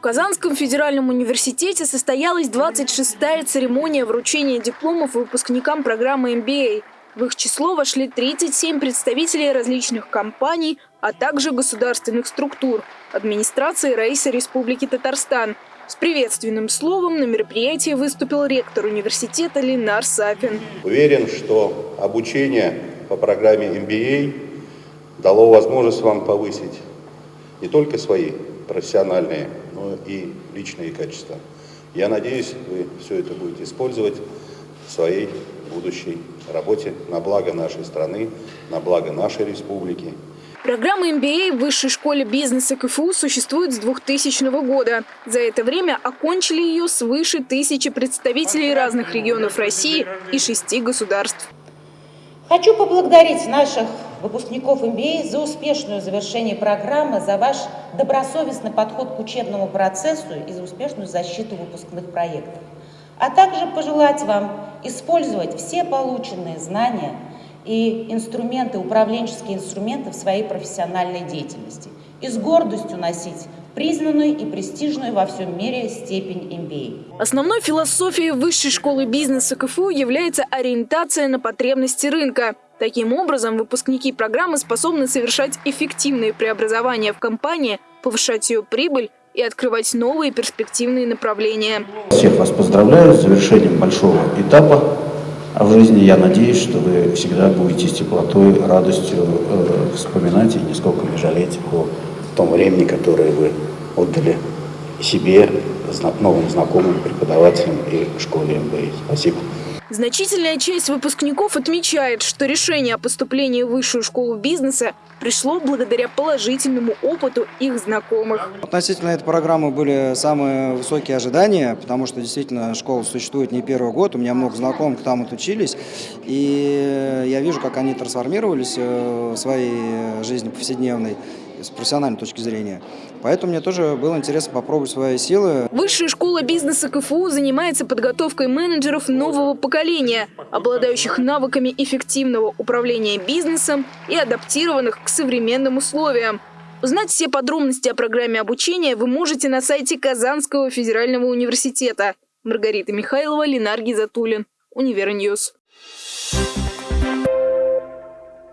В Казанском федеральном университете состоялась 26-я церемония вручения дипломов выпускникам программы MBA. В их число вошли 37 представителей различных компаний, а также государственных структур, администрации Раиса Республики Татарстан. С приветственным словом на мероприятии выступил ректор университета Ленар Сафин. Уверен, что обучение по программе MBA дало возможность вам повысить не только свои профессиональные, но и личные качества. Я надеюсь, вы все это будете использовать в своей будущей работе на благо нашей страны, на благо нашей республики. Программа MBA в Высшей школе бизнеса КФУ существует с 2000 года. За это время окончили ее свыше тысячи представителей разных регионов России и шести государств. Хочу поблагодарить наших выпускников MBA за успешное завершение программы, за ваш добросовестный подход к учебному процессу и за успешную защиту выпускных проектов. А также пожелать вам использовать все полученные знания и инструменты, управленческие инструменты в своей профессиональной деятельности и с гордостью носить признанную и престижную во всем мире степень MBA. Основной философией Высшей школы бизнеса КФУ является ориентация на потребности рынка. Таким образом, выпускники программы способны совершать эффективные преобразования в компании, повышать ее прибыль и открывать новые перспективные направления. Всех вас поздравляю с завершением большого этапа в жизни. Я надеюсь, что вы всегда будете с теплотой, радостью э, вспоминать и нисколько не жалеть о том времени, которое вы отдали себе, новым знакомым, преподавателям и школе МБА. Спасибо. Значительная часть выпускников отмечает, что решение о поступлении в высшую школу бизнеса пришло благодаря положительному опыту их знакомых. Относительно этой программы были самые высокие ожидания, потому что действительно школа существует не первый год, у меня много знакомых там отучились, и я вижу, как они трансформировались э, в своей жизни повседневной с профессиональной точки зрения. Поэтому мне тоже было интересно попробовать свои силы. Высшая школа бизнеса КФУ занимается подготовкой менеджеров нового поколения, обладающих навыками эффективного управления бизнесом и адаптированных к современным условиям. Узнать все подробности о программе обучения вы можете на сайте Казанского федерального университета. Маргарита Михайлова, Ленар Гизатуллин, Универ News. Thank